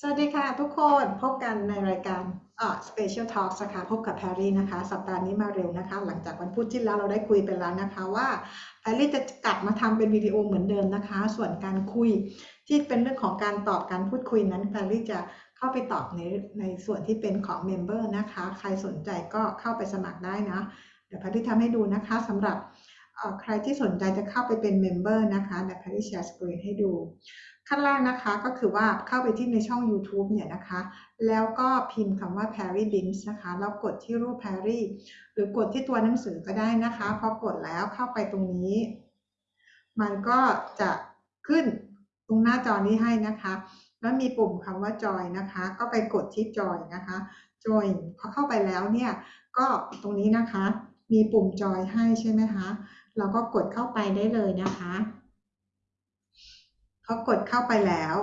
สวัสดีค่ะ ทุกคนพบกันในรายการเอ่อ Special Talks นะคะพบกับแพรรี่นะคะ สัปดาห์นี้มาเร็วนะคะ หลังจากวันพุธที่แล้วเราได้คุยไปแล้วนะคะว่าแพรรี่จะกลับมาทำเป็นวิดีโอเหมือนเดิมนะคะ ส่วนการคุยที่เป็นเรื่องของการตอบการพูดคุยนั้นแพรรี่จะเข้าไปตอบในในส่วนที่เป็นของ member นะคะ ใครสนใจก็เข้าไปสมัครได้นะ เดี๋ยวแพรรี่ทำให้ดูนะคะสำหรับเอ่อใครที่สนใจจะเข้าไปเป็น member นะคะเดี๋ยวแพรรี่ share screen ให้ดู ขั้นแรกนะคะก็คือว่าเข้าไปที่ในช่อง YouTube เนี่ยนะคะ แล้วก็พิมพ์คำว่า Perry Beans นะคะแล้วกดที่รูป Perry หรือกดที่ตัวหนังสือก็ได้นะคะ พอกดแล้วเข้าไปตรงนี้ มันก็จะขึ้นตรงหน้าจอนี้ให้นะคะ แล้วมีปุ่มคำว่า Join นะคะ ก็ไปกดที่ Join นะคะ Join พอเข้าไปแล้วเนี่ย ก็ตรงนี้นะคะ มีปุ่ม Join ให้ใช่ไหมคะ เราก็กดเข้าไปได้เลยนะคะ พอกดเข้าไปแล้ว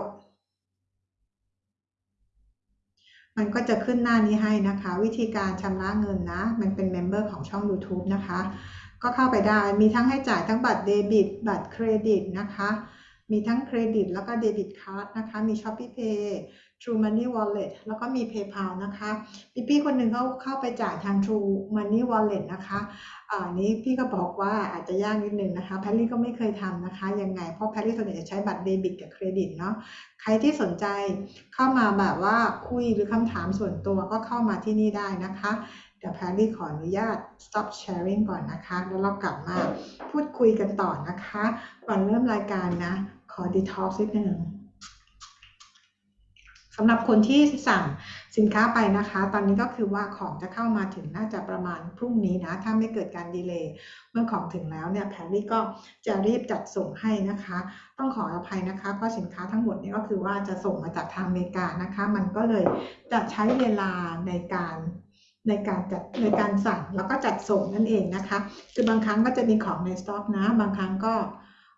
มันก็จะขึ้นหน้านี้ให้นะคะ วิธีการชำระเงินนะ มันเป็น member ของช่อง YouTube นะคะ ก็เข้าไปได้มีทั้งให้จ่ายทั้งบัตรเดบิต บัตรเครดิตนะคะ มีทั้งเครดิตแล้วก็ debit card นะคะ มี ShopeePay TrueMoney Wallet แล้วก็มี PayPal นะคะพี่พี่คนหนึ่งเขาเข้าไปจ่ายทาง True Money Wallet นะคะอ่านี้พี่ก็บอกว่าอาจจะยากนิดนึงนะคะแพรรี่ก็ไม่เคยทำนะคะยังไง เพราะแพรรี่ส่วนใหญ่จะใช้บัตรเดบิตกับเครดิตเนาะใครที่สนใจเข้ามาแบบว่าคุยหรือคำถามส่วนตัวก็เข้ามาที่นี่ได้นะคะเดี๋ยวแพรรี่ขออนุญาต stop sharing ก่อนนะคะ แล้วเรากลับมาพูดคุยกันต่อนะคะ ก่อนเริ่มรายการนะ ขอ detox นิดนึง สำหรับคนที่สั่งสินค้าไปนะคะ ตอนนี้ก็คือว่าของจะเข้ามาถึงน่าจะประมาณพรุ่งนี้นะ ถ้าไม่เกิดการดีเลย์เมื่อของถึงแล้วเนี่ยแพรรี่ก็จะรีบจัดส่งให้นะคะ ต้องขออภัยนะคะ เพราะสินค้าทั้งหมดนี้ก็คือว่าจะส่งมาจากทางอเมริกานะคะ มันก็เลยจะใช้เวลาในการในการจัดในการสั่งแล้วก็จัดส่งนั่นเองนะคะ คือบางครั้งก็จะมีของในสต็อกนะ บางครั้งก็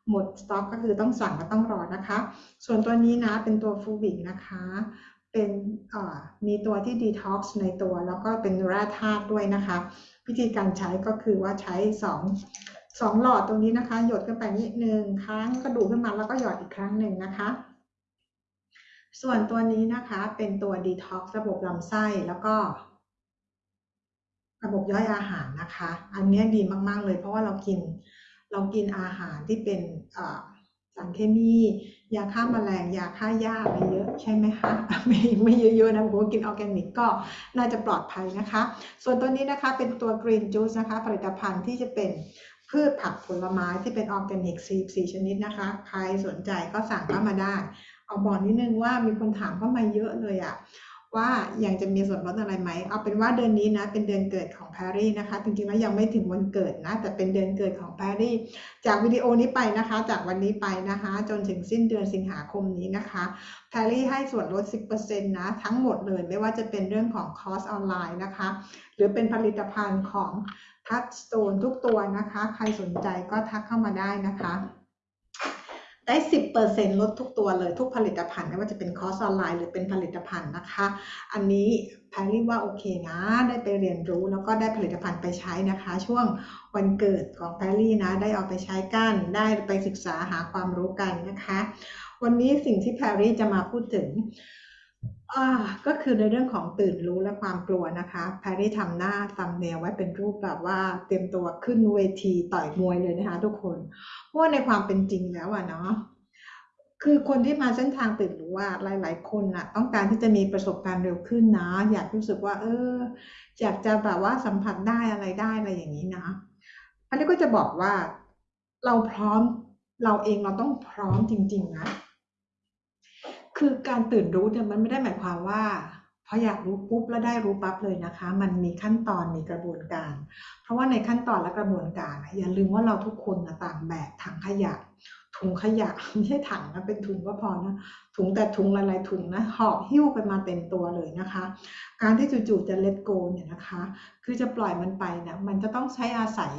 หมดสต็อกก็คือต้องสั่งก็ต้องรอนะคะ ส่วนตัวนี้นะเป็นตัวฟูบิกนะคะ เป็นมีตัวที่ดีท็อกซ์ในตัว แล้วก็เป็นแร่ธาตุด้วยนะคะ วิธีการใช้ก็คือว่าใช้สองสองหลอดตรงนี้นะคะ หยดขึ้นไปนิดนึงครั้งกระดกขึ้นมาแล้วก็หยอดอีกครั้งหนึ่งนะคะส่วนตัวนี้นะคะเป็นตัวดีท็อกซ์ระบบลำไส้แล้วก็ ระบบย่อยอาหารนะคะ อันนี้ดีมาก ๆ เลยเพราะว่าเรากิน เรากินอาหารที่เป็นสารเคมียาฆ่าแมลงยาฆ่าหญ้าไรเยอะใช่ไหมคะไม่ไม่เยอะๆนะผมกินออร์แกนิกก็น่าจะปลอดภัยนะคะ ส่วนตัวนี้นะคะเป็นตัว green juice นะคะผลิตภัณฑ์ที่จะเป็นพืชผักผลไม้ที่เป็นออร์แกนิก44ชนิดนะคะ ใครสนใจก็สั่งเข้ามาได้ เอาบอกนิดนึงว่ามีคนถามเข้ามาเยอะเลยอะ ว่ายังจะมีส่วนลดอะไรไหม เอาเป็นว่าเดือนนี้นะเป็นเดือนเกิดของแพรรี่นะคะ จริงๆแล้วยังไม่ถึงวันเกิดนะ แต่เป็นเดือนเกิดของแพรรี่ จากวิดีโอนี้ไปนะคะ จากวันนี้ไปนะคะ จนถึงสิ้นเดือนสิงหาคมนี้นะคะแพรรี่ให้ส่วนลด 10%นะทั้งหมดเลยไม่ว่าจะเป็นเรื่องของคอร์สออนไลน์นะคะ หรือเป็นผลิตภัณฑ์ของ Touchstone ทุกตัวนะคะ ใครสนใจก็ทักเข้ามาได้นะคะ ได้สิบเปอร์เซ็นลดทุกตัวเลยทุกผลิตภัณฑ์ไม่ว่าจะเป็นคอร์สออนไลน์หรือเป็นผลิตภัณฑ์นะคะ อันนี้แพรรี่ว่าโอเคนะ ได้ไปเรียนรู้แล้วก็ได้ผลิตภัณฑ์ไปใช้นะคะ ช่วงวันเกิดของแพรรี่นะ ได้เอาไปใช้กัน ได้ไปศึกษาหาความรู้กันนะคะ วันนี้สิ่งที่แพรรี่จะมาพูดถึง ก็คือในเรื่องของตื่นรู้และความกลัวนะคะแพรรี่ทำหน้าทำแนวไว้เป็นรูปแบบว่าเตรียมตัวขึ้นเวทีต่อยมวยเลยนะคะ ทุกคน เพราะว่าในความเป็นจริงแล้วอะเนาะคือคนที่มาเส้นทางตื่นรู้ว่าหลาย ๆ คนนะต้องการที่จะมีประสบการณ์เร็วขึ้นนะ อยากรู้สึกว่า เออ อยากจะแบบว่าสัมผัสได้อะไรได้อะไรอย่างนี้นะอันนี้ก็จะบอกว่าเราพร้อมเราเองเราต้องพร้อมจริง ๆ นะ คือการตื่นรู้เนี่ยมันไม่ได้หมายความว่าพออยากรู้ปุ๊บแล้วได้รู้ปั๊บเลยนะคะ มันมีขั้นตอนมีกระบวนการ เพราะว่าในขั้นตอนและกระบวนการอย่าลืมว่าเราทุกคนต่างแบกถังขยะถุงขยะไม่ใช่ถังนะเป็นถุงก็พอนะถุงแต่ถุงหลายๆถุงนะหอบหิ้วกันมาเต็มตัวเลยนะคะ การที่จู่ๆจะเลตโกเนี่ยนะคะ คือจะปล่อยมันไปเนี่ยมันจะต้องใช้อาศัย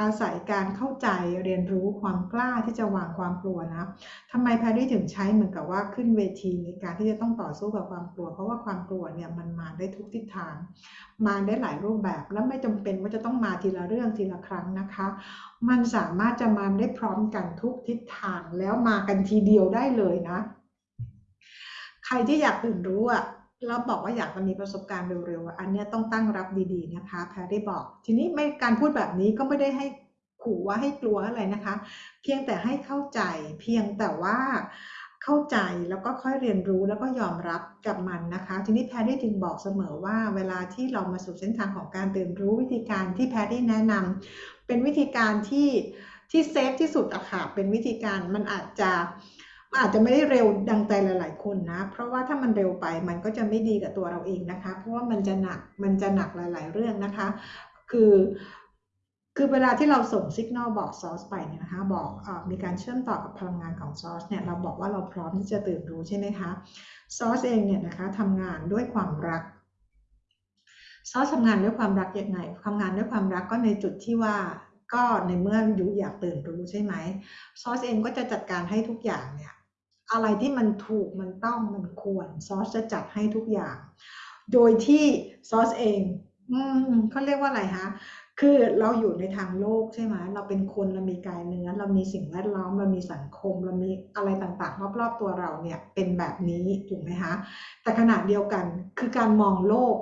อาศัยการเข้าใจเรียนรู้ความกล้าที่จะวางความกลัวนะทำไมแพรรี่ถึงใช้เหมือนกับว่าขึ้นเวทีในการที่จะต้องต่อสู้กับความกลัว เพราะว่าความกลัวเนี่ยมันมาได้ทุกทิศทาง มาได้หลายรูปแบบแล้วไม่จำเป็นว่าจะต้องมาทีละเรื่องทีละครั้งนะคะ มันสามารถจะมาได้พร้อมกันทุกทิศทางแล้วมากันทีเดียวได้เลยนะ ใครที่อยากตื่นรู้อะ แล้วบอกว่าอยากจะมีประสบการณ์เร็วๆ อันนี้ต้องตั้งรับดีๆนะคะ แพรได้บอก ทีนี้ไม่การพูดแบบนี้ก็ไม่ได้ให้ขู่ว่าให้กลัวอะไรนะคะ เพียงแต่ให้เข้าใจ เพียงแต่ว่าเข้าใจแล้วก็ค่อยเรียนรู้แล้วก็ยอมรับกับมันนะคะ ทีนี้แพรได้ถึงบอกเสมอว่า เวลาที่เรามาสู่เส้นทางของการตื่นรู้วิธีการที่แพรได้แนะนำเป็นวิธีการที่ที่เซฟที่สุดอะค่ะเป็นวิธีการมันอาจจะ อาจจะไม่ได้เร็วดังใจหลาย ๆ คนนะ เพราะว่าถ้ามันเร็วไปมันก็จะไม่ดีกับตัวเราเองนะคะ เพราะว่ามันจะหนักมันจะหนักหลาย ๆ เรื่องนะคะ คือคือเวลาที่เราส่งสัญญาณบอกซอสไปเนี่ยนะคะ บอกอมีการเชื่อมต่อกับพลังงานของซอสเนี่ยเราบอกว่าเราพร้อมที่จะตื่นรู้ใช่ไหมคะซอสเองเนี่ยนะคะทำงานด้วยความรักซอสทำงานด้วยความรักยังไงทำงานด้วยความรักก็ในจุดที่ว่าก็ในเมื่อยูอยากตื่นรู้ใช่ไหมซอสเองก็จะจัดการให้ทุกอย่างเนี่ย อะไรที่มันถูกมันต้องมันควรซอสจะจัดให้ทุกอย่าง โดยที่ซอสเอง อืมเขาเรียกว่าอะไรคะคือเราอยู่ในทางโลกใช่ไหมเราเป็นคนเรามีกายเนื้อ เรามีสิ่งแวดล้อม เรามีสังคม เรามีอะไรต่างๆ รอบๆตัวเราเนี่ยเป็นแบบนี้ถูกไหมคะแต่ขณะเดียวกันคือการมองโลก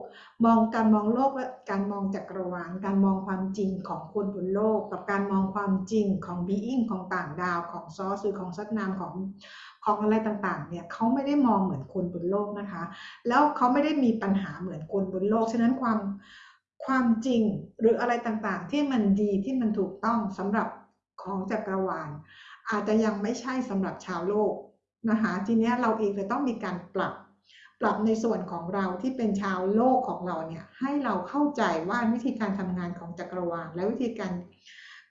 มองการมองโลกและการมองจักรวาลการมองความจริงของคนบนโลก กับการมองความจริงของบีอิงของต่างดาวของซอสหรือของสัตนามของ ของอะไรต่างๆ เนี่ยเขาไม่ได้มองเหมือนคนบนโลกนะคะ แล้วเขาไม่ได้มีปัญหาเหมือนคนบนโลก ฉะนั้นความความจริงหรืออะไรต่างๆ ที่มันดีที่มันถูกต้องสำหรับของจักรวาล อาจจะยังไม่ใช่สำหรับชาวโลกนะคะทีนี้เราเองจะต้องมีการปรับปรับในส่วนของเราที่เป็นชาวโลกของเราเนี่ยให้เราเข้าใจว่าวิธีการทำงานของจักรวาล และวิธีการ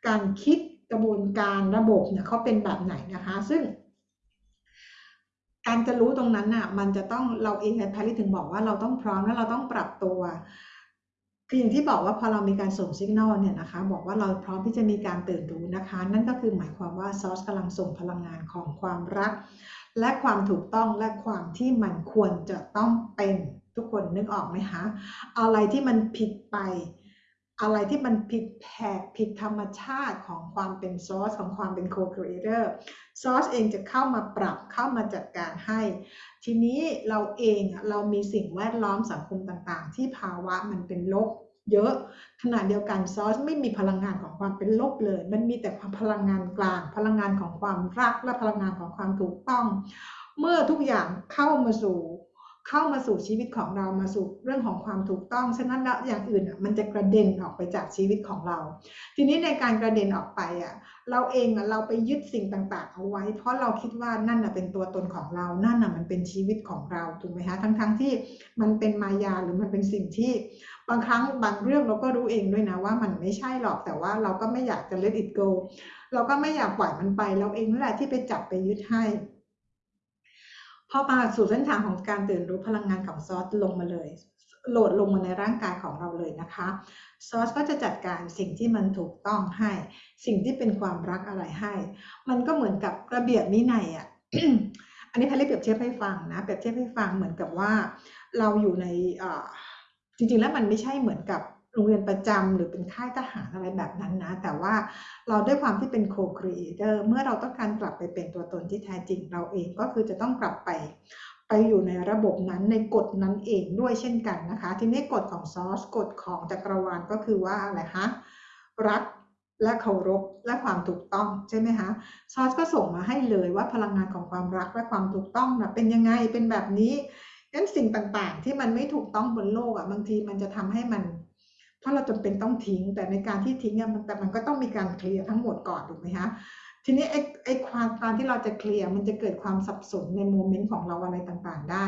การคิดกระบวนการระบบเนี่ยเขาเป็นแบบไหนนะคะ ซึ่ง การจะรู้ตรงนั้นน่ะ มันจะต้องเราเองในพาริถึงบอกว่าเราต้องพร้อมและเราต้องปรับตัว คืออย่างที่บอกว่าพอเรามีการส่งสัญญาณเนี่ยนะคะ บอกว่าเราพร้อมที่จะมีการตื่นรู้นะคะ นั่นก็คือหมายความว่าซอสกำลังส่งพลังงานของความรัก และความถูกต้องและความที่มันควรจะต้องเป็นทุกคนนึกออกไหมคะอะไรที่มันผิดไป อะไรที่มันผิดแผกผิดธรรมชาติของความเป็นซอสของความเป็นโคครีเอเตอร์ซอสเองจะเข้ามาปรับเข้ามาจัดการให้ ทีนี้เราเองเรามีสิ่งแวดล้อมสังคมต่างๆ ที่ภาวะมันเป็นลบเยอะขณะเดียวกันซอสไม่มีพลังงานของความเป็นลบเลย มันมีแต่ความพลังงานกลาง พลังงานของความรักและพลังงานของความถูกต้อง เมื่อทุกอย่างเข้ามาสู่ เข้ามาสู่ชีวิตของเรามาสู่เรื่องของความถูกต้อง ฉะนั้นแล้วอย่างอื่นอะมันจะกระเด็นออกไปจากชีวิตของเรา ทีนี้ในการกระเด็นออกไปอะเราเองอะเราไปยึดสิ่งต่างๆ เอาไว้ เพราะเราคิดว่านั่นอะเป็นตัวตนของเรานั่นอะมันเป็นชีวิตของเราถูกไหมคะทั้งๆทที่มันเป็นมายาหรือมันเป็นสิ่งที่บางครั้งบางเรื่องเราก็รู้เองด้วยนะว่ามันไม่ใช่หรอกแต่ว่าเราก็ไม่อยากจะ let it go เราก็ไม่อยากปล่อยมันไป เราเองนั่นแหละที่ไปจับไปยึดให้ พอมาสู่เส้นทางของการตื่นรู้พลังงานของซอสลงมาเลย โหลดลงมาในร่างกายของเราเลยนะคะซอสก็จะจัดการสิ่งที่มันถูกต้องให้ สิ่งที่เป็นความรักอะไรให้ มันก็เหมือนกับระเบียบวินัยอะอันนี้พาริเปรียบเทียบให้ฟังนะเปรียบเทียบให้ฟังเหมือนกับว่า เราอยู่ในจริงๆแล้วมันไม่ใช่เหมือนกับ โรงเรียนประจำหรือเป็นค่ายทหารอะไรแบบนั้นนะ แต่ว่าเราด้วยความที่เป็นโคครีเอเตอร์เมื่อเราต้องการกลับไปเป็นตัวตนที่แท้จริงเราเองก็คือจะต้องกลับไปไปอยู่ในระบบนั้นในกฎนั้นเองด้วยเช่นกันนะคะ ทีนี้กฎของซอสกฎของจักรวาลก็คือว่าอะไรคะรักและเคารพและความถูกต้องใช่ไหมคะซอสก็ส่งมาให้เลยว่าพลังงานของความรักและความถูกต้องนะเป็นยังไงเป็นแบบนี้งั้นสิ่งต่างๆ ที่มันไม่ถูกต้องบนโลกอะบางทีมันจะทำให้มัน ถ้าเราจำเป็นต้องทิ้ง แต่ในการที่ทิ้งเนี่ยมันแต่มันก็ต้องมีการเคลียร์ทั้งหมดก่อนถูกไหมคะทีนี้ไอ้ไอ้ความการที่เราจะเคลียร์มันจะเกิดความสับสนในโมเมนต์ของเราอะไรต่างๆได้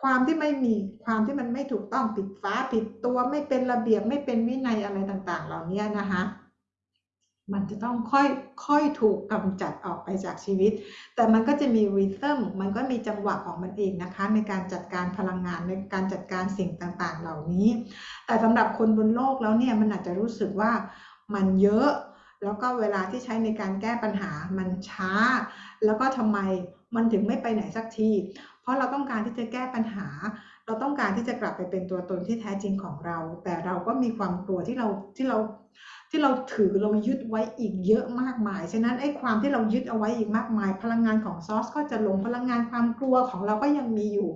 ความที่ไม่มีความที่มันไม่ถูกต้องผิดฟ้าผิดตัวไม่เป็นระเบียบไม่เป็นวินัยอะไรต่างๆ เหล่านี้นะคะ มันจะต้องค่อยค่อยถูกกำจัดออกไปจากชีวิต แต่มันก็จะมีริทึมมันก็มีจังหวะของมันเองนะคะ ในการจัดการพลังงานในการจัดการสิ่งต่างๆ เหล่านี้ แต่สำหรับคนบนโลกแล้วเนี่ยมันอาจจะรู้สึกว่ามันเยอะ แล้วก็เวลาที่ใช้ในการแก้ปัญหามันช้า แล้วก็ทำไมมันถึงไม่ไปไหนสักที เพราะเราต้องการที่จะแก้ปัญหา เราต้องการที่จะกลับไปเป็นตัวตนที่แท้จริงของเรา แต่เราก็มีความกลัวที่เราที่เราที่เราถือเรายึดไว้อีกเยอะมากมาย ฉะนั้นไอ้ความที่เรายึดเอาไว้อีกมากมาย พลังงานของซอสก็จะลงพลังงานความกลัวของเราก็ยังมีอยู่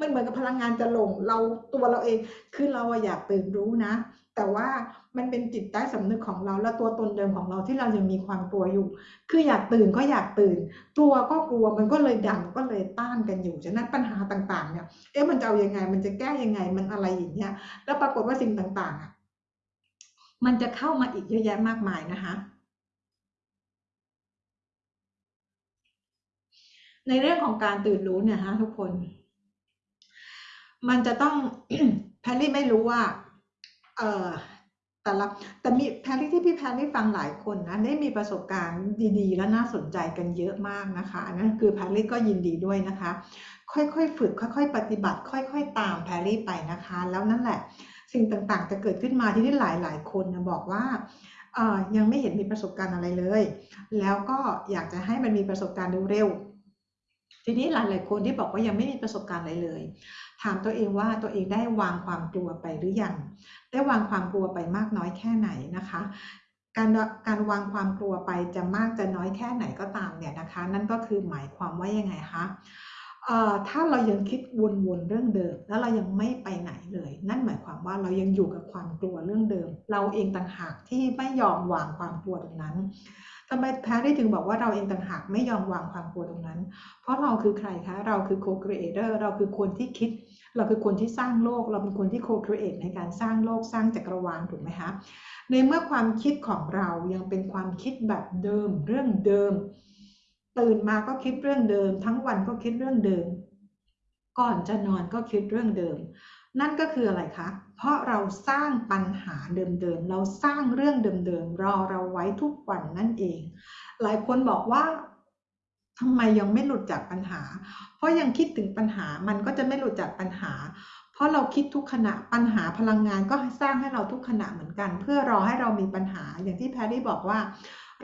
มันเหมือนกับพลังงานจะลงเราตัวเราเองคือเราอยากตื่นรู้นะ แต่ว่ามันเป็นจิตใต้สำนึกของเราและตัวตนเดิมของเราที่เรายังมีความกลัวอยู่ คืออยากตื่นก็อยากตื่น กลัวก็กลัวมันก็เลยดังก็เลยต้านกันอยู่ฉะนั้นปัญหาต่างๆเนี่ยเอ๊ะมันจะเอายังไง มันจะแก้ยังไงมันอะไรอย่างเงี้ยแล้วปรากฏว่าสิ่งต่างๆอะมันจะเข้ามาอีกเยอะแยะมากมายนะคะในเรื่องของการตื่นรู้เนี่ยฮะทุกคน มันจะต้องแพรรี่ไม่รู้ว่า เออแต่ละแต่มีแพรรี่ที่พี่แพรรี่ฟังหลายคนนะได้มีประสบการณ์ดีๆ และน่าสนใจกันเยอะมากนะคะอันนั้นคือแพรรี่ก็ยินดีด้วยนะคะ ค่อยๆฝึก ค่อย ๆ ปฏิบัติ ค่อย ๆ ตามแพรรี่ไปนะคะ แล้วนั่นแหละสิ่งต่างๆ จะเกิดขึ้นมาที่นี่หลายๆคนนะบอกว่ายังไม่เห็นมีประสบการณ์อะไรเลย แล้วก็อยากจะให้มันมีประสบการณ์เร็วๆทีนี้หลายๆคนที่บอกว่ายังไม่มีประสบการณ์อะไรเลย ถามตัวเองว่าตัวเองได้วางความกลัวไปหรือยัง ได้วางความกลัวไปมากน้อยแค่ไหนนะคะ การการวางความกลัวไปจะมากจะน้อยแค่ไหนก็ตามเนี่ยนะคะ นั่นก็คือหมายความว่ายังไงคะถ้าเรายังคิดวนๆเรื่องเดิม แล้วเรายังไม่ไปไหนเลย นั่นหมายความว่าเรายังอยู่กับความกลัวเรื่องเดิม เราเองต่างหากที่ไม่ยอมวางความกลัวตรงนั้น ทำไมแพรได้ถึงบอกว่าเราเองต่างหากไม่ยอมวางความกลัวตรงนั้น เพราะเราคือใครคะเราคือ co-creator เราคือคนที่คิด เราคือคนที่สร้างโลก เราเป็นคนที่ co-create ในการสร้างโลกสร้างจักรวาลถูกไหมคะในเมื่อความคิดของเรายังเป็นความคิดแบบเดิม เรื่องเดิม ตื่นมาก็คิดเรื่องเดิม ทั้งวันก็คิดเรื่องเดิม ก่อนจะนอนก็คิดเรื่องเดิม นั่นก็คืออะไรคะ เพราะเราสร้างปัญหาเดิมๆ เราสร้างเรื่องเดิมๆ รอเราไว้ทุกวันนั่นเอง หลายคนบอกว่าทำไมยังไม่หลุดจากปัญหา เพราะยังคิดถึงปัญหา มันก็จะไม่หลุดจากปัญหา เพราะเราคิดทุกขณะ ปัญหาพลังงานก็สร้างให้เราทุกขณะเหมือนกัน เพื่อรอให้เรามีปัญหา อย่างที่แพรรี่บอกว่า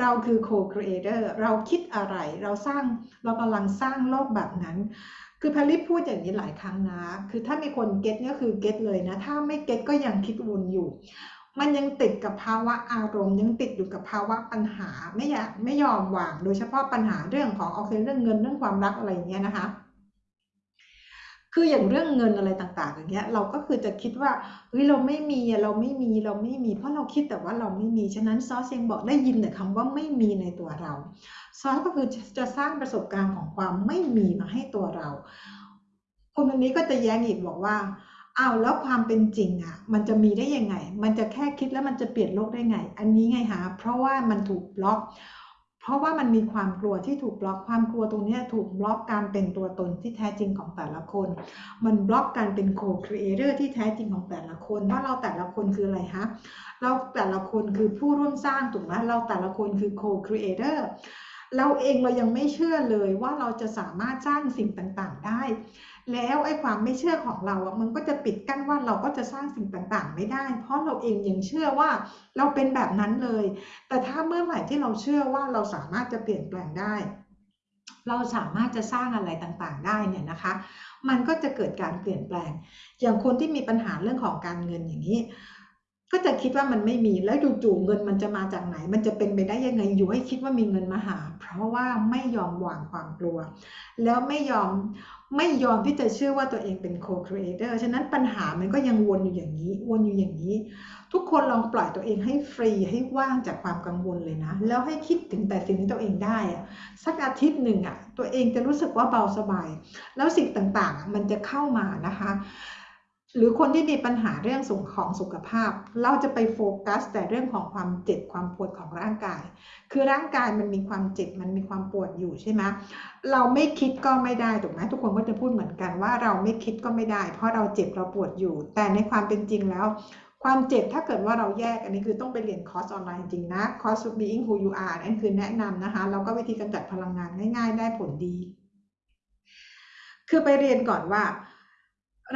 เราคือ co-creator เราคิดอะไร เราสร้าง เรากำลังสร้างโลกแบบนั้น คือพาริพูดอย่างนี้หลายครั้งนะ คือถ้ามีคน get ก็คือ get เลยนะ ถ้าไม่ get ก็ยังคิดวนอยู่ มันยังติดกับภาวะอารมณ์ ยังติดอยู่กับภาวะปัญหา ไม่อยากไม่ยอมวาง โดยเฉพาะปัญหาเรื่องของโอเคเรื่องเงินเรื่องความรักอะไรอย่างเงี้ยนะคะ คืออย่างเรื่องเงินอะไรต่าง ๆ อย่างเงี้ย เราก็คือจะคิดว่าเฮ้ยเราไม่มีเราไม่มีเราไม่มี เพราะเราคิดแต่ว่าเราไม่มีฉะนั้นซอสเองบอกได้ยินแต่คำว่าไม่มีในตัวเราซอสก็คือจะสร้างประสบการณ์ของความไม่มีมาให้ตัวเรา คนคนนี้ก็จะแย้งอีกบอกว่าอ้าวแล้วความเป็นจริงอะ มันจะมีได้ยังไง มันจะแค่คิดแล้วมันจะเปลี่ยนโลกได้ไง อันนี้ไงฮะเพราะว่ามันถูกบล็อก เพราะว่ามันมีความกลัวที่ถูกบล็อกความกลัวตรงนี้ถูกบล็อกการเป็นตัวตนที่แท้จริงของแต่ละคน มันบล็อกการเป็น co-creator ที่แท้จริงของแต่ละคนว่าเราแต่ละคนคืออะไรฮะเราแต่ละคนคือผู้ร่วมสร้างถูกไหมเราแต่ละคนคือ co-creatorเราเองเรายังไม่เชื่อเลยว่าเราจะสามารถสร้างสิ่งต่างๆได้ แล้วไอ้ความไม่เชื่อของเราอะมันก็จะปิดกั้นว่าเราก็จะสร้างสิ่งต่างๆ ไม่ได้ เพราะเราเองยังเชื่อว่าเราเป็นแบบนั้นเลย แต่ถ้าเมื่อไหร่ที่เราเชื่อว่าเราสามารถจะเปลี่ยนแปลงได้ เราสามารถจะสร้างอะไรต่างๆ ได้เนี่ยนะคะ มันก็จะเกิดการเปลี่ยนแปลง อย่างคนที่มีปัญหาเรื่องของการเงินอย่างนี้ ก็จะคิดว่ามันไม่มีแล้วจู่ๆเงินมันจะมาจากไหน มันจะเป็นไปได้ยังไงอยู่ให้คิดว่ามีเงินมาหา เพราะว่าไม่ยอมวางความกลัว แล้วไม่ยอมไม่ยอมที่จะเชื่อว่าตัวเองเป็น co-creator ฉะนั้นปัญหามันก็ยังวนอยู่อย่างนี้ วนอยู่อย่างนี้ ทุกคนลองปล่อยตัวเองให้ฟรีให้ว่างจากความกังวลเลยนะ แล้วให้คิดถึงแต่สิ่งที่ตัวเองได้อะสักอาทิตย์หนึ่งอะตัวเองจะรู้สึกว่าเบาสบาย แล้วสิ่งต่างๆ มันจะเข้ามานะคะ หรือคนที่มีปัญหาเรื่องสุขของสุขภาพ เราจะไปโฟกัส แต่เรื่องของความเจ็บความปวดของร่างกาย คือร่างกายมันมีความเจ็บมันมีความปวดอยู่ใช่ไหมเราไม่คิดก็ไม่ได้ถูกไหมทุกคนก็จะพูดเหมือนกันว่าเราไม่คิดก็ไม่ได้ เพราะเราเจ็บเราปวดอยู่ แต่ในความเป็นจริงแล้ว ความเจ็บถ้าเกิดว่าเราแยกอันนี้คือต้องไปเรียนคอร์สออนไลน์จริงนะคอร์ส being who you are นั่นคือแนะนำนะคะแล้วก็วิธีกำจัดพลังงานง่าย ๆ ได้ผลดี คือไปเรียนก่อนว่า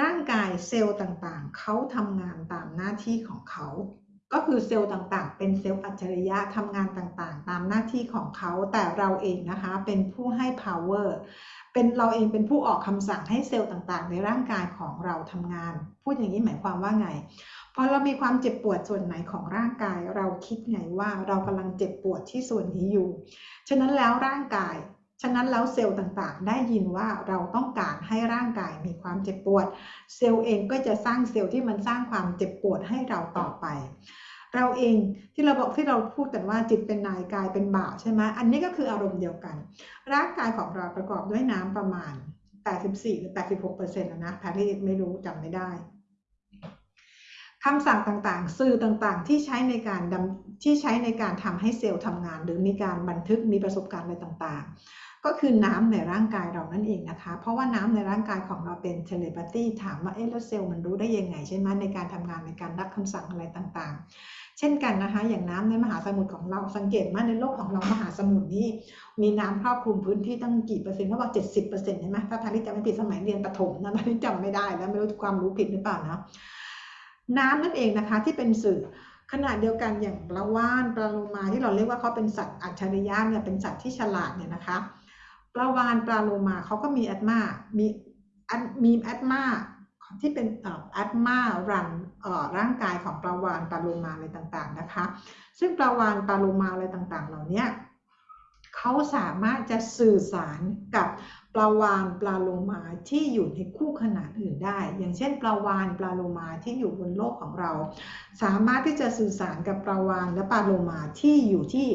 ร่างกายเซลล์ต่างๆ เขาทำงานตามหน้าที่ของเขา ก็คือเซลล์ต่างๆ เป็นเซลล์อัจฉริยะทำงานต่างๆ ตามหน้าที่ของเขา แต่เราเองนะคะเป็นผู้ให้ power เป็นเราเองเป็นผู้ออกคำสั่งให้เซลล์ต่างๆ ในร่างกายของเราทำงาน พูดอย่างนี้หมายความว่าไง พอเรามีความเจ็บปวดส่วนไหนของร่างกาย เราคิดไงว่าเรากำลังเจ็บปวดที่ส่วนนี้อยู่ ฉะนั้นแล้วร่างกาย ฉะนั้นแล้วเซลล์ต่างๆ ได้ยินว่าเราต้องการให้ร่างกายมีความเจ็บปวด เซลล์เองก็จะสร้างเซลล์ที่มันสร้างความเจ็บปวดให้เราต่อไป เราเองที่เราบอกที่เราพูดกันว่าจิตเป็นนายกายเป็นบ่าวใช่ไหมอันนี้ก็คืออารมณ์เดียวกัน ร่างกายของเราประกอบด้วยน้ำประมาณ 84 หรือ 86เปอร์เซ็นต์นะแพทย์ไม่รู้จำไม่ได้คำสั่งต่างๆ สื่อต่างๆ ที่ใช้ในการดำที่ใช้ในการทำให้เซลล์ทำงาน หรือมีการบันทึกมีประสบการณ์อะไรต่างๆ ก็คือน้ำในร่างกายเรานั่นเองนะคะ เพราะว่าน้ำในร่างกายของเราเป็นเทเลปาตี้ถามว่าเอ๊ะแล้วเซลล์มันรู้ได้ยังไงใช่ไหมในการทำงานในการรับคำสั่งอะไรต่างๆ เช่นกันนะคะ อย่างน้ำในมหาสมุทรของเราสังเกตว่าในโลกของเรามหาสมุทรนี่มีน้ำครอบคลุมพื้นที่ตั้งกี่เปอร์เซ็นต์เขาบอกเจ็ดสิบเปอร์เซ็นต์ใช่ไหมถ้าพาริจำไม่ผิดสมัยเรียนประถมนะพาริจำไม่ได้แล้วไม่รู้ความรู้ผิดหรือเปล่านะน้ำนั่นเองนะคะที่เป็นสื่อขณะเดียวกันอย่างปลาว่านปลาโลมาที่เราเรียกว่าเขาเป็นสัตว์อัจฉริยะเนี่ยเป็นสัตว์ที่ฉลาดเนี่ยนะคะ ปลาวาฬปลาโลมาเขาก็มีแอดมามีมีแอดมาที่เป็นแอดมารันร่างกายของปลาวาฬปลาโลมาอะไรต่างๆนะคะ ซึ่งปลาวาฬปลาโลมาอะไรต่างๆ เหล่านี้เขาสามารถจะสื่อสารกับปลาวาฬปลาโลมาที่อยู่ในคู่ขนานอื่นได้ อย่างเช่นปลาวาฬปลาโลมาที่อยู่บนโลกของเรา สามารถที่จะสื่อสารกับปลาวาฬและปลาโลมาที่อยู่ที่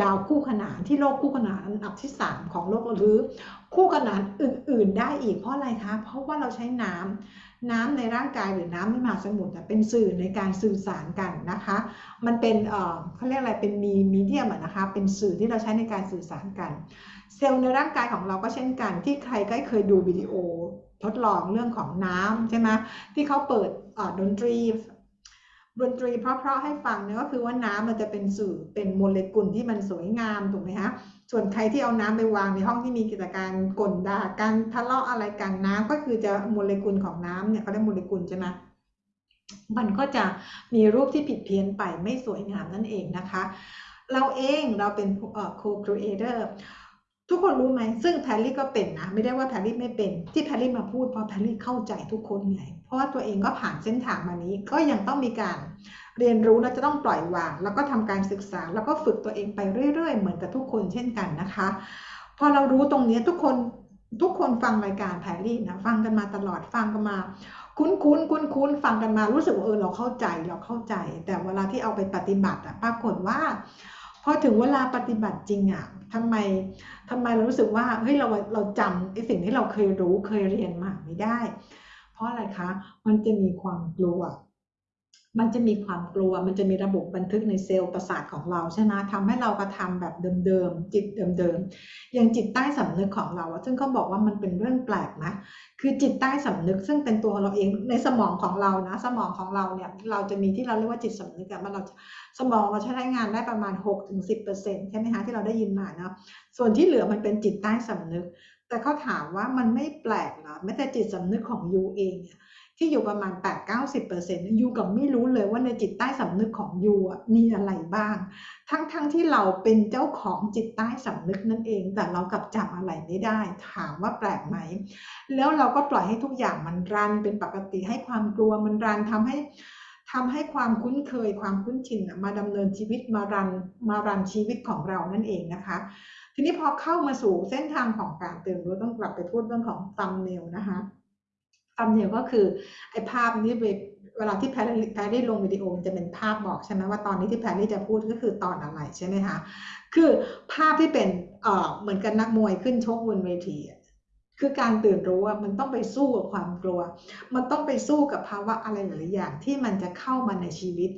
ดาวคู่ขนานที่โลกคู่ขนานอันดับที่ 3 ของโลกหรือ คู่ขนานอื่น ๆ ได้อีกเพราะอะไรคะเพราะว่าเราใช้น้ำน้ำในร่างกายหรือน้ำในมหาสมุทรเป็นสื่อในการสื่อสารกันนะคะ มันเป็นเขาเรียกอะไรเป็นมีมีเดียมนะคะ เป็นสื่อที่เราใช้ในการสื่อสารกัน เซลล์ในร่างกายของเราก็เช่นกัน ที่ใครก็เคยดูวิดีโอทดลองเรื่องของน้ำใช่ไหมที่เขาเปิดดนตรี ดนตรีเพราะๆให้ฟังเนี่ยก็คือว่าน้ำมันจะเป็นสื่อเป็นโมเลกุลที่มันสวยงามถูกไหมคะส่วนใครที่เอาน้ำไปวางในห้องที่มีกิจการกลด่าการทะเลาะอะไรกันน้ำก็คือจะโมเลกุลของน้ำเนี่ยเขาเรียกโมเลกุลใช่ไหมมันก็จะมีรูปที่ผิดเพี้ยนไปไม่สวยงามนั่นเองนะคะ เราเองเราเป็น co-creator ทุกคนรู้ไหมซึ่งแพรรี่ก็เป็นนะ ไม่ได้ว่าแพรรี่ไม่เป็น ที่แพรรี่มาพูดเพราะแพรรี่เข้าใจทุกคนไงเพราะว่าตัวเองก็ผ่านเส้นทางมานี้ ก็ยังต้องมีการเรียนรู้และจะต้องปล่อยวาง แล้วก็ทำการศึกษา แล้วก็ฝึกตัวเองไปเรื่อย ๆ เหมือนกับทุกคนเช่นกันนะคะ พอเรารู้ตรงนี้ทุกคนทุกคนฟังรายการแพรรี่นะฟังกันมาตลอดฟังกันมา คุ้นคุ้นคุ้นคุ้นฟังกันมารู้สึกว่าเออเราเข้าใจเราเข้าใจ แต่เวลาที่เอาไปปฏิบัติอะปรากฏว่า พอถึงเวลาปฏิบัติจริงอะทำไมทำไมเรารู้สึกว่าเฮ้ยเราเราจำไอ้สิ่งที่เราเคยรู้เคยเรียนมาไม่ได้ เพราะอะไรคะ มันจะมีความกลัว มันจะมีความกลัว มันจะมีระบบบันทึกในเซลล์ประสาทของเราใช่ไหมทำให้เรากระทาแบบเดิมๆ จิตเดิมๆ อย่างจิตใต้สำนึกของเรา ซึ่งเขาบอกว่ามันเป็นเรื่องแปลกนะ คือจิตใต้สำนึกซึ่งเป็นตัวเราเองในสมองของเรานะ สมองของเราเนี่ย เราจะมีที่เราเรียกว่าจิตสำนึกอะมันเราสมองเราใช้งานได้ประมาณ 6-10%ใช่ไหมคะที่เราได้ยินมาเนาะ ส่วนที่เหลือมันเป็นจิตใต้สำนึก แต่เขาถามว่ามันไม่แปลกเหรอแม้แต่จิตสำนึกของยูเองเนี่ย ที่อยู่ประมาณ 8-90%ยูกับไม่รู้เลยว่าในจิตใต้สำนึกของยูมีอะไรบ้าง ทั้งๆทที่เราเป็นเจ้าของจิตใต้สำนึกนั่นเอง แต่เรากลับจำอะไรไม่ได้ ถามว่าแปลกไหม แล้วเราก็ปล่อยให้ทุกอย่างมันรันเป็นปกติให้ความกลัวมันรันทำให้ทำให้ความคุ้นเคยความคุ้นชินมาดำเนินชีวิตมารันมารันชีวิตของเรานั่นเองนะคะ ทีนี้พอเข้ามาสู่เส้นทางของการเตือนรู้ต้องกลับไปพูดเรื่องของตัมเนลนะคะ ตำเนลก็คือไอ้ภาพนี้เวลาที่แพรแพรี่ลงวิดีโอจะเป็นภาพบอกใช่ไหมว่าตอนนี้ที่แพรรี่จะพูดก็คือตอนอะไรใช่ไหมคะคือภาพที่เป็นเอ่อเหมือนกันนักมวยขึ้นชกบนเวทีคือการตื่นรู้ว่ามันต้องไปสู้กับความกลัว มันต้องไปสู้กับภาวะอะไรหลายอย่างที่มันจะเข้ามาในชีวิต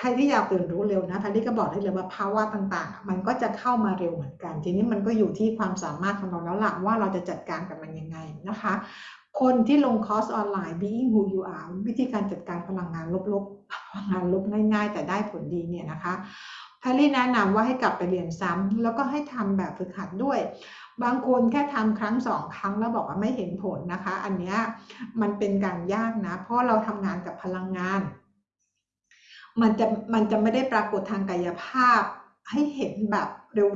ใครที่อยากตื่นรู้เร็วนะพันที่ก็บอกได้เลยว่าภาวะต่างๆ มันก็จะเข้ามาเร็วเหมือนกัน ทีนี้มันก็อยู่ที่ความสามารถของเราแล้วหล่ะว่าเราจะจัดการกับมันยังไงนะคะ คนที่ลงคอร์สออนไลน์ being who you are วิธีการจัดการพลังงานลบๆพลังงานลบง่าย ๆ แต่ได้ผลดีเนี่ยนะคะพรรี่แนะนำว่าให้กลับไปเรียนซ้ำแล้วก็ให้ทำแบบฝึกหัดด้วย บางคนแค่ทำครั้งสองครั้งแล้วบอกว่าไม่เห็นผลนะคะ อันเนี้ยมันเป็นการยากนะ เพราะเราทำงานกับพลังงาน มันจะมันจะไม่ได้ปรากฏทางกายภาพให้เห็นแบบ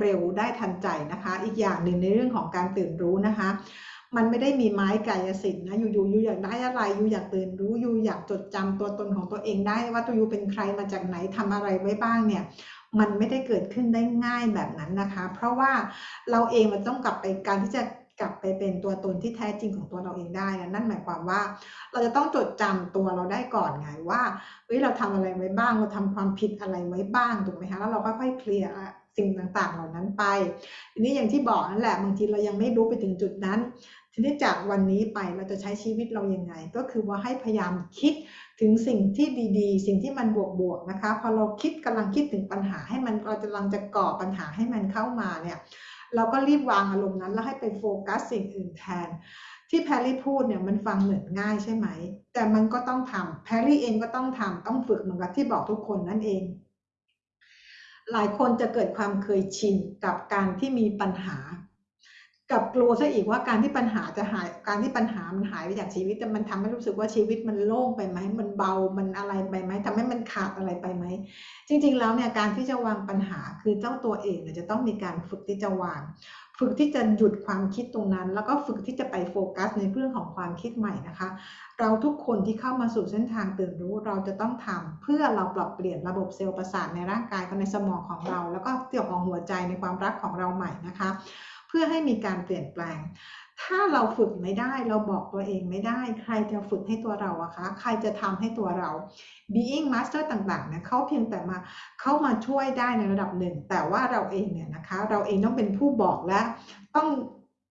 เร็วๆ ได้ทันใจนะคะ อีกอย่างหนึ่งในเรื่องของการตื่นรู้นะคะ มันไม่ได้มีไม้กายสิทธิ์นะอยู่ๆอยู่อยากได้อะไรอยู่อยากตื่นรู้อยู่อยากจดจำตัวตนของตัวเองได้ว่าตัวอยู่เป็นใครมาจากไหนทำอะไรไว้บ้างเนี่ยมันไม่ได้เกิดขึ้นได้ง่ายแบบนั้นนะคะ เพราะว่าเราเองมันต้องกลับไปการที่จะ กลับไปเป็นตัวตนที่แท้จริงของตัวเราเองได้นะนั่นหมายความว่า เราจะต้องจดจำตัวเราได้ก่อนไงว่าเฮ้ยเราทำอะไรไว้บ้าง เราทำความผิดอะไรไว้บ้างถูกไหมคะแล้วเราค่อยๆเคลียร์สิ่งต่างๆ เหล่านั้นไปทีนี้อย่างที่บอกนั่นแหละบางทีเรายังไม่รู้ไปถึงจุดนั้น ทีนี้จากวันนี้ไปเราจะใช้ชีวิตเรายังไง ก็คือว่าให้พยายามคิดถึงสิ่งที่ดีๆ สิ่งที่มันบวกๆนะคะ พอเราคิดกำลังคิดถึงปัญหาให้มันเราจะกำลังจะก่อปัญหาให้มันเข้ามาเนี่ย เราก็รีบวางอารมณ์นั้น แล้วให้ไปโฟกัสสิ่งอื่นแทน ที่แพรรี่พูดเนี่ยมันฟังเหมือนง่ายใช่ไหม แต่มันก็ต้องทำแพรรี่เองก็ต้องทำต้องฝึกเหมือนกับที่บอกทุกคนนั่นเอง หลายคนจะเกิดความเคยชินกับการที่มีปัญหา กับกลัวซะอีกว่าการที่ปัญหาจะหายการที่ปัญหามันหายไปจากชีวิตแต่มันทำให้รู้สึกว่าชีวิตมันโล่งไปไหมมันเบามันอะไรไปไหมทำให้มันขาดอะไรไปไหมจริง ๆ แล้วเนี่ยการที่จะวางปัญหาคือเจ้าตัวเองเนี่ยจะต้องมีการฝึกที่จะวาง ฝึกที่จะหยุดความคิดตรงนั้น แล้วก็ฝึกที่จะไปโฟกัสในเรื่องของความคิดใหม่นะคะ เราทุกคนที่เข้ามาสู่เส้นทางตื่นรู้เราจะต้องทำเพื่อเราปรับเปลี่ยนระบบเซลล์ประสาทในร่างกายกับในสมองของเรา แล้วก็เกี่ยวกับหัวใจในความรักของเราใหม่นะคะ พื่อให้มีการเปลี่ยนแปลง ถ้าเราฝึกไม่ได้เราบอกตัวเองไม่ได้ ใครจะฝึกให้ตัวเราอะคะ ใครจะทำให้ตัวเรา being master ต่างๆเนี่ยเขาเพียงแต่มาเขามาช่วยได้ในระดับหนึ่ง แต่ว่าเราเองเนี่ยนะคะ เราเองต้องเป็นผู้บอกและต้อง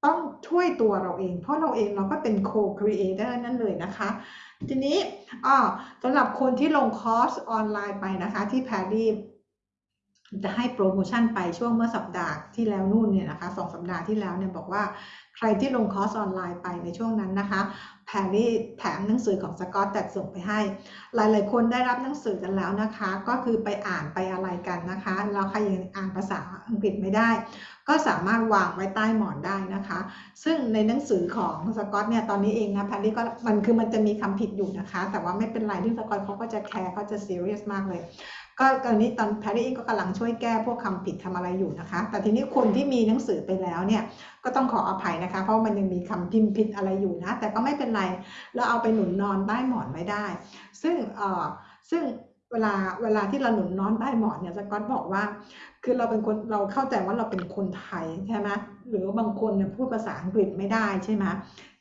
ต้องช่วยตัวเราเอง เพราะเราเองเราก็เป็น co-creator นั่นเลยนะคะ ทีนี้อ๋อสำหรับคนที่ลงคอร์สออนไลน์ไปนะคะที่แพรรี่จะให้โปรโมชั่นไปช่วงเมื่อสัปดาห์ที่แล้วนู่นเนี่ยนะคะสองสัปดาห์ที่แล้วเนี่ยบอกว่าใครที่ลงคอร์สออนไลน์ไปในช่วงนั้นนะคะแพรรี่แถมหนังสือของสกอตแตกส่งไปให้ หลายๆ คนได้รับหนังสือกันแล้วนะคะ ก็คือไปอ่านไปอะไรกันนะคะแล้วใครยังอ่านภาษาอังกฤษไม่ได้ ก็สามารถวางไว้ใต้หมอนได้นะคะ ซึ่งในหนังสือของสกอตเนี่ยตอนนี้เองนะแพรรี่ก็มันคือมันจะมีคำผิดอยู่นะคะ แต่ว่าไม่เป็นไรที่สกอตเขาก็จะแคร์เขาจะซีเรียสมากเลย ก็ตอนนี้ตอนแพรรี่เองก็กำลังช่วยแก้พวกคำผิดทำอะไรอยู่นะคะ แต่ทีนี้คนที่มีหนังสือไปแล้วเนี่ยก็ต้องขออภัยนะคะ เพราะมันยังมีคำพิมพ์ผิดอะไรอยู่นะ แต่ก็ไม่เป็นไรเราเอาไปหนุนนอนใต้หมอนไม่ได้ ซึ่งเอ่อซึ่งเวลาเวลาที่เราหนุนนอนใต้หมอนเนี่ยสกอตบอกว่า คือเราเป็นคนเราเข้าใจว่าเราเป็นคนไทยใช่ไหมหรือบางคนเนี่ยพูดภาษาอังกฤษไม่ได้ใช่ไหม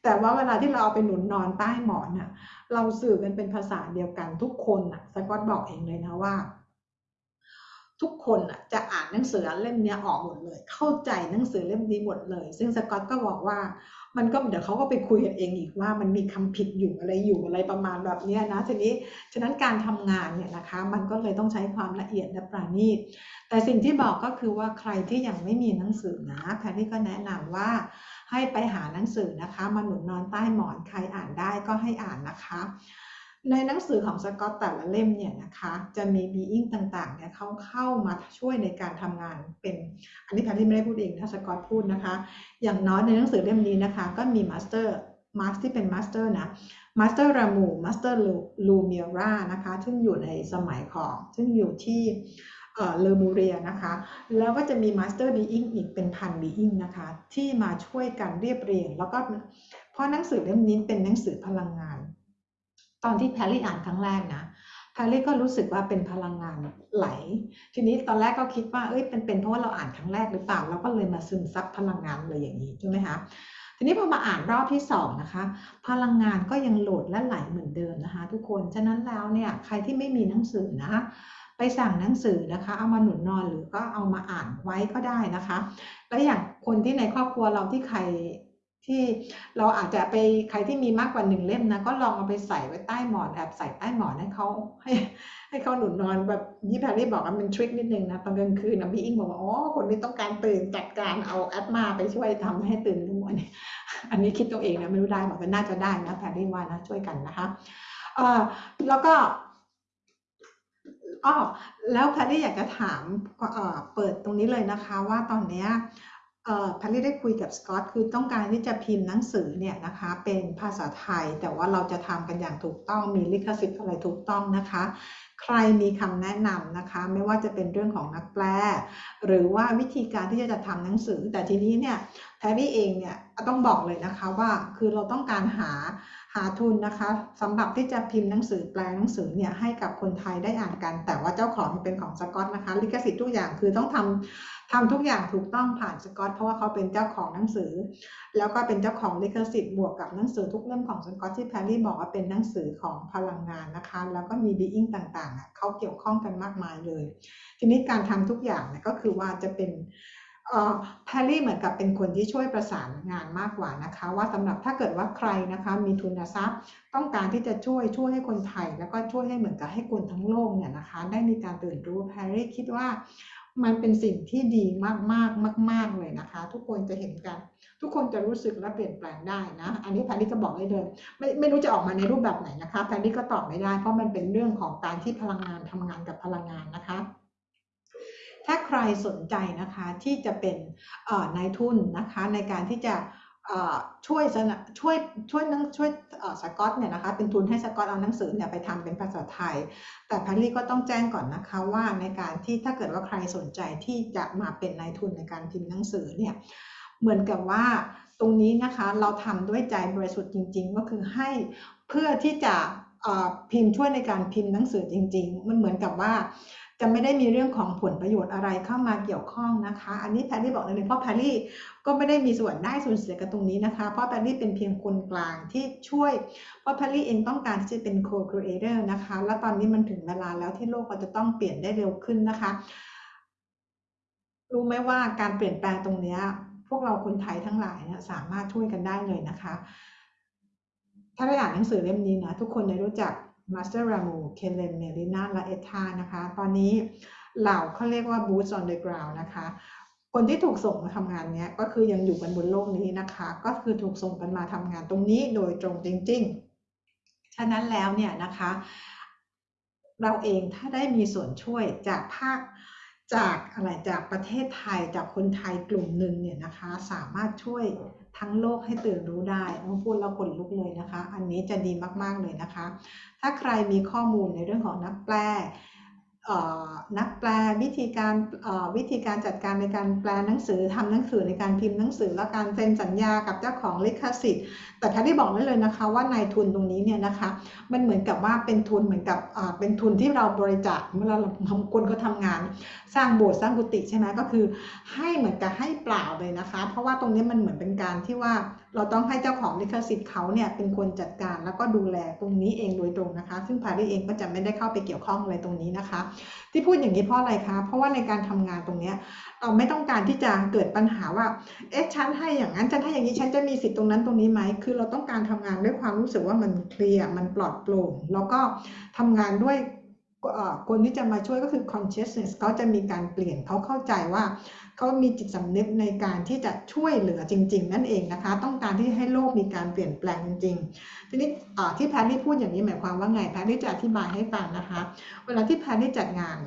แต่ว่าเวลาที่เราเอาไปหนุนนอนใต้หมอนน่ะเราสื่อกันเป็นภาษาเดียวกันทุกคนน่ะสกอตบอกเองเลยนะว่า ทุกคนน่ะจะอ่านหนังสือเล่มนี้ออกหมดเลย เข้าใจหนังสือเล่มนี้หมดเลย ซึ่งสกอตก็บอกว่ามันก็เดี๋ยวเขาก็ไปคุยกันเองอีกว่ามันมีคำผิดอยู่อะไรอยู่อะไรประมาณแบบนี้นะทีนี้ฉะนั้นการทำงานเนี่ยนะคะ มันก็เลยต้องใช้ความละเอียดและประณีตแต่สิ่งที่บอกก็คือว่าใครที่ยังไม่มีหนังสือนะแพทย์ก็แนะนำว่าให้ไปหาหนังสือนะคะ มาหนุนนอนใต้หมอนใครอ่านได้ก็ให้อ่านนะคะ ในหนังสือของสกอตแต่ละเล่มเนี่ยนะคะจะมี being ต่างๆเนี่ยเขาเข้ามาช่วยในการทำงานเป็นอันนี้แพรรี่ไม่ได้พูดเองนะสกอตพูดนะคะ อย่างน้อยในหนังสือเล่มนี้นะคะ ก็มี master มาสที่เป็น master นะ master รามู master ลูเมียรานะคะซึ่งอยู่ในสมัยของ ซึ่งอยู่ที่เลอมูเรียนะคะ แล้วก็จะมี master being อีกเป็นพัน being นะคะ ที่มาช่วยกันเรียบเรียง แล้วก็เพราะหนังสือเล่มนี้เป็นหนังสือพลังงาน ตอนที่แพรรี่อ่านครั้งแรกนะแพรรี่ก็รู้สึกว่าเป็นพลังงานไหล ทีนี้ตอนแรกก็คิดว่าเอ้ยเป็นเป็นเพราะว่าเราอ่านครั้งแรกหรือเปล่าเราก็เลยมาซึมซับพลังงานเลยอย่างนี้ใช่ไหมคะทีนี้พอมาอ่านรอบที่สองนะคะ พลังงานก็ยังโหลดและไหลเหมือนเดิมนะคะ ทุกคนฉะนั้นแล้วเนี่ยใครที่ไม่มีหนังสือนะคะไปสั่งหนังสือนะคะ เอามาหนุนนอนหรือก็เอามาอ่านไว้ก็ได้นะคะ แล้วอย่างคนที่ในครอบครัวเราที่ใคร ที่เราอาจจะไปใครที่มีมากกว่าหนึ่งเล่มนะก็ลองเอาไปใส่ไว้ใต้หมอนแอบใส่ใต้หมอนให้เขาให้ให้เขาหนุนนอนแบบยี่แพรรี่บอกว่าเป็นทริคนิดนึงนะตอนกลางคืนนะพี่อิงบอกว่าอ๋อคนนี้ต้องการตื่นจัดการเอาแอดมาไปช่วยทำให้ตื่นทุกวันอันนี้คิดตัวเองนะไม่รู้ได้บอกว่าน่าจะได้นะแพรรี่ว่านะช่วยกันนะคะเอ่อแล้วก็อ๋อแล้วแพรรี่อยากจะถามเปิดตรงนี้เลยนะคะ ว่าตอนเนี้ย พัลี่ได้คุยกับสกอตคือต้องการที่จะพิมพ์หนังสือเนี่ยนะคะเป็นภาษาไทย แต่ว่าเราจะทำกันอย่างถูกต้องมีลิขสิทธิ์อะไรถูกต้องนะคะ ใครมีคำแนะนำนะคะ ไม่ว่าจะเป็นเรื่องของนักแปล หรือว่าวิธีการที่จะทำหนังสือ แต่ทีนี้เนี่ย แพรรี่เองเนี่ยต้องบอกเลยนะคะว่าคือเราต้องการหาหาทุนนะคะสำหรับที่จะพิมพ์หนังสือแปลหนังสือเนี่ยให้กับคนไทยได้อ่านกัน แต่ว่าเจ้าของเป็นของสกอตนะคะ ลิขสิทธิ์ทุกอย่างคือต้องทำทำทุกอย่างถูกต้องผ่านสกอตเพราะว่าเขาเป็นเจ้าของหนังสือ แล้วก็เป็นเจ้าของลิขสิทธิ์บวกกับหนังสือทุกเล่มของสกอตที่แพรรี่บอกว่าเป็นหนังสือของพลังงานนะคะ แล้วก็มีบีอิงต่างๆเขาเกี่ยวข้องกันมากมายเลย ทีนี้การทำทุกอย่างเนี่ยก็คือว่าจะเป็น แพรรี่เหมือนกับเป็นคนที่ช่วยประสานงานมากกว่านะคะ ว่าสำหรับถ้าเกิดว่าใครนะคะมีทุนทรัพย์ ต้องการที่จะช่วยช่วยให้คนไทย แล้วก็ช่วยให้เหมือนกับให้คนทั้งโลกเนี่ยนะคะ ได้มีการตื่นรู้แพรรี่คิดว่ามันเป็นสิ่งที่ดีมากมากมากมากเลยนะคะ ทุกคนจะเห็นกัน ทุกคนจะรู้สึกและเปลี่ยนแปลงได้นะ อันนี้แพรรี่ก็บอกได้เลยไม่ไม่รู้จะออกมาในรูปแบบไหนนะคะแพรรี่ก็ตอบไม่ได้ เพราะมันเป็นเรื่องของการที่พลังงานทำงานกับพลังงานนะคะ ถ้าใครสนใจนะคะที่จะเป็นนายทุนนะคะในการที่จะช่วยช่วยช่วยนังช่วยสกอตเนี่ยนะคะเป็นทุนให้สกอตเอาหนังสือเนี่ยไปทำเป็นภาษาไทย แต่พันลี่ก็ต้องแจ้งก่อนนะคะว่าในการที่ถ้าเกิดว่าใครสนใจที่จะมาเป็นนายทุนในการพิมพ์หนังสือเนี่ยเหมือนกับว่าตรงนี้นะคะเราทำด้วยใจบริสุทธิ์จริง ๆ ก็คือให้เพื่อที่จะพิมพ์ช่วยในการพิมพ์หนังสือจริง ๆ มันเหมือนกับว่า จะไม่ได้มีเรื่องของผลประโยชน์อะไรเข้ามาเกี่ยวข้องนะคะ อันนี้แพรรี่บอกเลยเพราะแพรรี่ก็ไม่ได้มีส่วนได้ส่วนเสียกับตรงนี้นะคะ เพราะแพรรี่เป็นเพียงคนกลางที่ช่วย เพราะแพรรี่เองต้องการที่จะเป็น co-creator นะคะ แล้วตอนนี้มันถึงเวลาแล้วที่โลกเราจะต้องเปลี่ยนได้เร็วขึ้นนะคะ รู้ไหมว่าการเปลี่ยนแปลงตรงนี้พวกเราคนไทยทั้งหลายเนี่ยสามารถช่วยกันได้เลยนะคะ ถ้าได้อ่านหนังสือเล่มนี้นะทุกคนได้รู้จัก master รามูเคนเลนเมลินาและเอธานะคะ ตอนนี้เหล่าเขาเรียกว่า boots on the ground นะคะ คนที่ถูกส่งมาทำงานนี้ก็คือยังอยู่กันบนโลกนี้นะคะ ก็คือถูกส่งกันมาทำงานตรงนี้โดยตรงจริง ๆ ฉะนั้นแล้วเนี่ยนะคะ เราเองถ้าได้มีส่วนช่วยจากภาคจากอะไรจากประเทศไทยจากคนไทยกลุ่มหนึ่งเนี่ยนะคะ สามารถช่วย ทั้งโลกให้ตื่นรู้ได้ต้องพูดแล้วขนลุกเลยนะคะ อันนี้จะดีมากๆเลยนะคะ ถ้าใครมีข้อมูลในเรื่องของนักแปล นักแปลวิธีการวิธีการจัดการในการแปลหนังสือทำหนังสือในการพิมพ์หนังสือและการเซ็นสัญญากับเจ้าของลิขสิทธิ์ แต่แพทย์บอกได้เลยนะคะว่านายทุนตรงนี้เนี่ยนะคะ มันเหมือนกับว่าเป็นทุนเหมือนกับเป็นทุนที่เราบริจาคเมื่อเราทำคนเขาทางาน สร้างโบสถ์สร้างกุฏิใช่ไหมก็คือ ให้เหมือนกับให้เปล่าเลยนะคะ เพราะว่าตรงนี้มันเหมือนเป็นการที่ว่า เราต้องให้เจ้าของลิขสิทธิ์เขาเนี่ยเป็นคนจัดการแล้วก็ดูแลตรงนี้เองโดยตรงนะคะ ซึ่งพาริเองก็จะไม่ได้เข้าไปเกี่ยวข้องอะไรตรงนี้นะคะ ที่พูดอย่างนี้เพราะอะไรคะ เพราะว่าในการทำงานตรงนี้เราไม่ต้องการที่จะเกิดปัญหาว่าเอ๊ะฉันให้อย่างนั้นฉันให้อย่างนี้ฉันจะมีสิทธิ์ตรงนั้นตรงนี้ไหมคือเราต้องการทำงานด้วยความรู้สึกว่ามันเคลียร์มันปลอดโปร่งแล้วก็ทำงานด้วยคนที่จะมาช่วยก็คือ consciousness เขาจะมีการเปลี่ยนเขาเข้าใจว่า เขามีจิตสำนึกในการที่จะช่วยเหลือจริง ๆ นั่นเองนะคะ ต้องการที่ให้โลกมีการเปลี่ยนแปลงจริงๆทีนี้ที่แพรรี่พูดอย่างนี้หมายความว่าไงแพรรี่จะอธิบายให้ฟังนะคะ เวลาที่แพรรี่จัดงาน